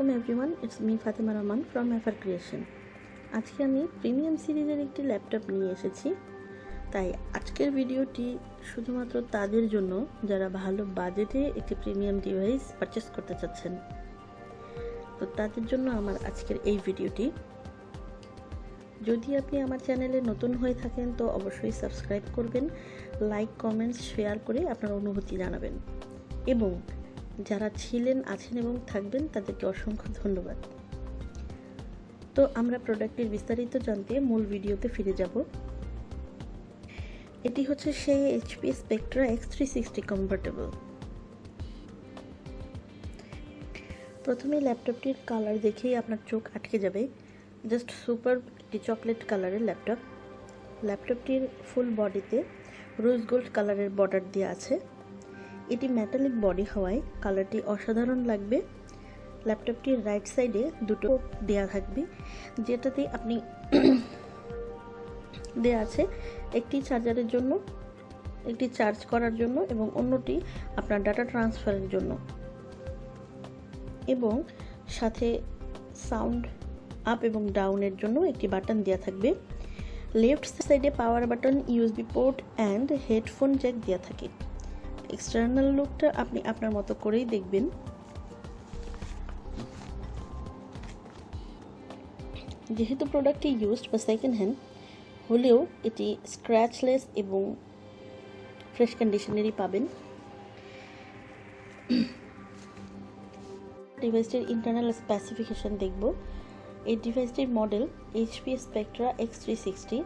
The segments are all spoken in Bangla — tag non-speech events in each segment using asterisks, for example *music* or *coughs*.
Everyone it's me Fatema Rahman from এফার creation আজকে আমি প্রিমিয়াম সিরিজের একটি ল্যাপটপ নিয়ে এসেছি। তাই আজকের ভিডিওটি শুধুমাত্র তাদের জন্য, যারা ভালো বাজেটে একটি প্রিমিয়াম ডিভাইস পারচেস করতে চাচ্ছেন। তো তাদের জন্য আমার আজকের এই ভিডিওটি। যদি আপনি আমার চ্যানেলে নতুন হয়ে থাকেন, তো অবশ্যই সাবস্ক্রাইব করবেন লাইক কমেন্টস শেয়ার করে আপনার অনুভূতি জানাবেন। এবং যারা ছিলেন, আছেন এবং থাকবেন, তাদেরকে অসংখ্য ধন্যবাদ। তো আমরা প্রোডাক্টের বিস্তারিত জানতে মূল ভিডিওতে ফিরে যাব। এটি হচ্ছে সেই HP Spectre x three sixty comfortable প্রথমে ল্যাপটপটির কালার দেখেই আপনার চোখ আটকে যাবে। জাস্ট সুপার একটি চকলেট কালারের ল্যাপটপ। ল্যাপটপটির ফুল বডিতে রোজ গোল্ড কালারের বর্ডার দেওয়া আছে। এটি মেটালিক বডি হওয়ায় কালারটি অসাধারণ লাগবে। ল্যাপটপটির রাইট সাইডে দুটো দেয়া থাকবে, যেটাতে আপনি *coughs* দেয়া আছে একটি চার্জারের জন্য, একটি চার্জ করার জন্য এবং অন্যটি আপনার ডাটা ট্রান্সফারের জন্য। এবং সাথে সাউন্ড আপ এবং ডাউনের জন্য একটি বাটন দেওয়া থাকবে। লেফট সাইডে power button USB port and headphone jack দেওয়া থাকে। এক্সটার্নাল লুকটা আপনি আপনার মতো করেই দেখবেন। যেহেতু প্রোডাক্টটি ইউজড বা সেকেন্ড হ্যান্ড হলেও এটি স্ক্র্যাচলেস এবং ফ্রেশ কন্ডিশনেরই পাবেন। ডিভাইসটির ইন্টারনাল স্পেসিফিকেশন দেখব। এই ডিভাইসটির model HP Spectre x three sixty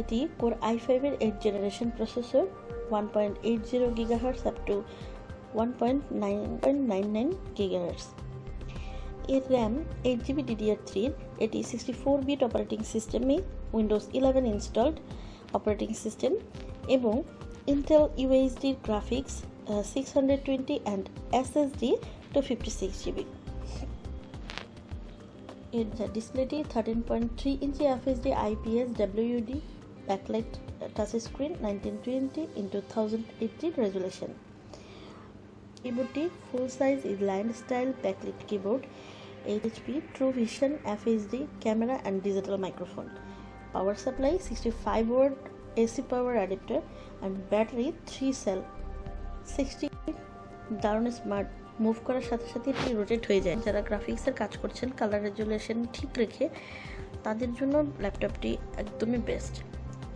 এটি কোর আই ফাইভের eight generation processor one point eight zero gigahertz up to one point nine point nine nine gigahertz এর র্যাম এইট জিবি ডিডিআর থ্রির এটি সিক্সটি ফোর বিট অপারেটিং সিস্টেমে Windows eleven installed operating system এবং Intel ইউএইচডির graphics six hundred twenty and SSD two fifty six GB এর ডিসপ্লেটি thirteen point three inch FSD IPS WD backlight touchscreen 1920 into 1080 resolution. Keyboard full size is line style backlit keyboard, HP True Vision FHD camera and digital microphone. Power supply 65 watt AC power adapter and battery 3 cell 60 দারুণ স্মার্ট মুভ করার সাথে সাথে এটি রোটেট হয়ে যায় যারা গ্রাফিক্সের কাজ করছেন কালার রেজুলেশন ঠিক রেখে তাদের জন্য ল্যাপটপটি একদমই বেস্ট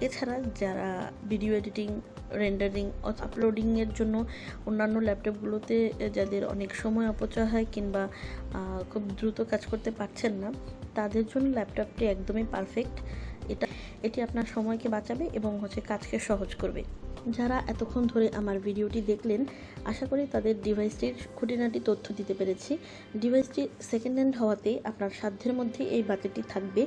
এছাড়া যারা ভিডিও এডিটিং রেন্ডারিং আপলোডিংয়ের জন্য অন্যান্য ল্যাপটপগুলোতে যাদের অনেক সময় অপচয় হয় কিংবা খুব দ্রুত কাজ করতে পারছেন না, তাদের জন্য ল্যাপটপটি একদমই পারফেক্ট এটা, এটি আপনার সময়কে বাঁচাবে এবং হচ্ছে কাজকে সহজ করবে। যারা এতক্ষণ ধরে আমার ভিডিওটি দেখলেন, আশা করি তাদের ডিভাইসটির খুঁটিনাটি তথ্য দিতে পেরেছি। ডিভাইসটি সেকেন্ড হ্যান্ড হওয়াতে আপনার সাধ্যের মধ্যে এই বাজেটটি থাকবে।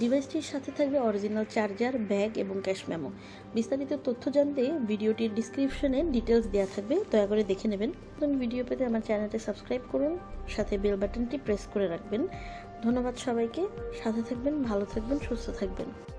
ডিভাইসটির সাথে থাকবে অরিজিনাল চার্জার ব্যাগ এবং ক্যাশ মেমো বিস্তারিত তথ্য জানতে ভিডিওটির ডিসক্রিপশনে ডিটেলস দেওয়া থাকবে, দয়া করে দেখে নেবেন। নতুন ভিডিও পেতে আমার চ্যানেলটি সাবস্ক্রাইব করুন, সাথে বেল বাটনটি প্রেস করে রাখবেন। ধন্যবাদ সবাইকে। সাথে থাকবেন ভালো থাকবেন সুস্থ থাকবেন।